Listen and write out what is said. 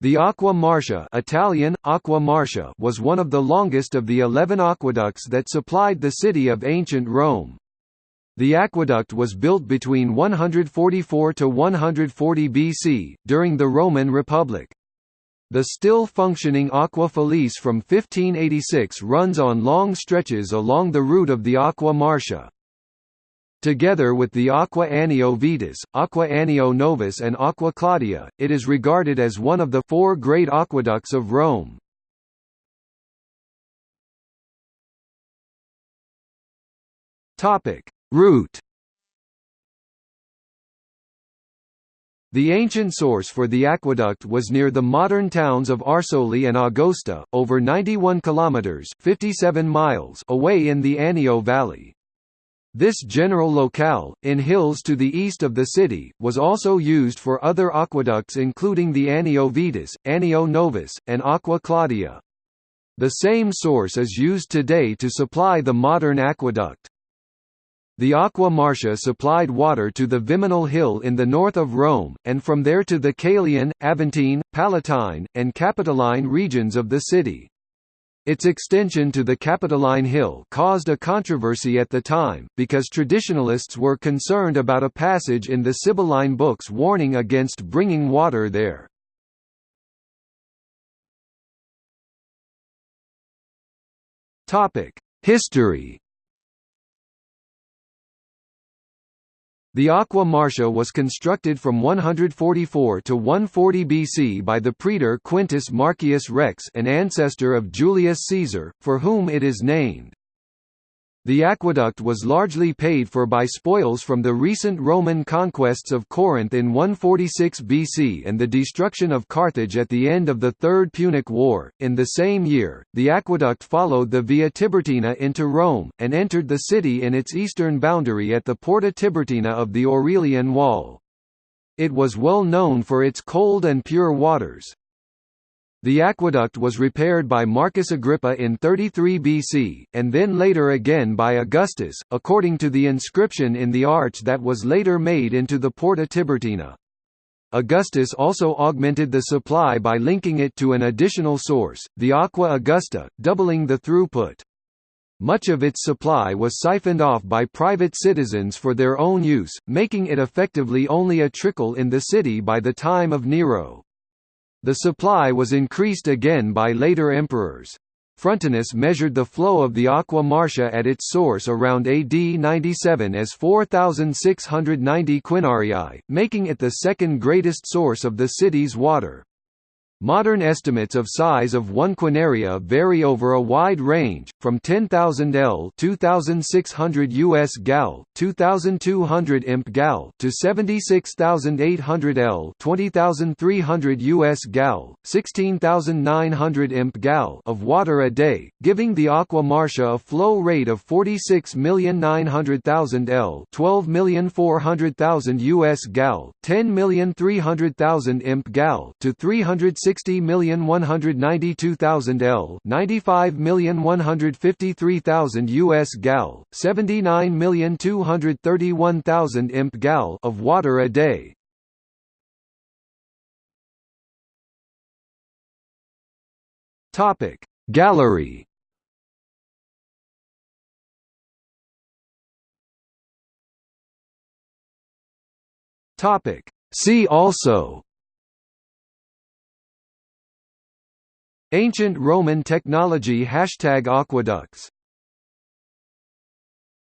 The Aqua Marcia Italian, Aqua Marcia was one of the longest of the eleven aqueducts that supplied the city of ancient Rome. The aqueduct was built between 144 to 140 BC, during the Roman Republic. The still functioning Aqua Felice from 1586 runs on long stretches along the route of the Aqua Marcia. Together with the Aqua Anio Vetus, Aqua Anio Novus and Aqua Claudia, it is regarded as one of the four great aqueducts of Rome. Route The ancient source for the aqueduct was near the modern towns of Arsoli and Agosta, over 91 kilometers (57 miles) away in the Anio Valley. This general locale, in hills to the east of the city, was also used for other aqueducts including the Anio Vetus, Anio Novus, and Aqua Claudia. The same source is used today to supply the modern aqueduct. The Aqua Marcia supplied water to the Viminal Hill in the north of Rome, and from there to the Caelian, Aventine, Palatine, and Capitoline regions of the city. Its extension to the Capitoline Hill caused a controversy at the time, because traditionalists were concerned about a passage in the Sibylline books warning against bringing water there. History The Aqua Marcia was constructed from 144 to 140 BC by the praetor Quintus Marcius Rex an ancestor of Julius Caesar, for whom it is named. The aqueduct was largely paid for by spoils from the recent Roman conquests of Corinth in 146 BC and the destruction of Carthage at the end of the Third Punic War. In the same year, the aqueduct followed the Via Tiburtina into Rome, and entered the city in its eastern boundary at the Porta Tiburtina of the Aurelian Wall. It was well known for its cold and pure waters. The aqueduct was repaired by Marcus Agrippa in 33 BC, and then later again by Augustus, according to the inscription in the arch that was later made into the Porta Tiburtina. Augustus also augmented the supply by linking it to an additional source, the Aqua Augusta, doubling the throughput. Much of its supply was siphoned off by private citizens for their own use, making it effectively only a trickle in the city by the time of Nero. The supply was increased again by later emperors. Frontinus measured the flow of the Aqua Marcia at its source around AD 97 as 4,690 quinarii, making it the second greatest source of the city's water. Modern estimates of size of one quinaria vary over a wide range, from 10,000 L 2,600 US gal, 2,200 imp gal to 76,800 L 20,300 US gal, 16,900 imp gal of water a day, giving the Aqua Marcia a flow rate of 46,900,000 L 12,400,000 US gal, 10,300,000 imp gal to 360 60,192,000 L 95,153,000 US gal, 79,231,000 imp gal of water a day. Topic Gallery Topic See also Ancient Roman technology Hashtag aqueducts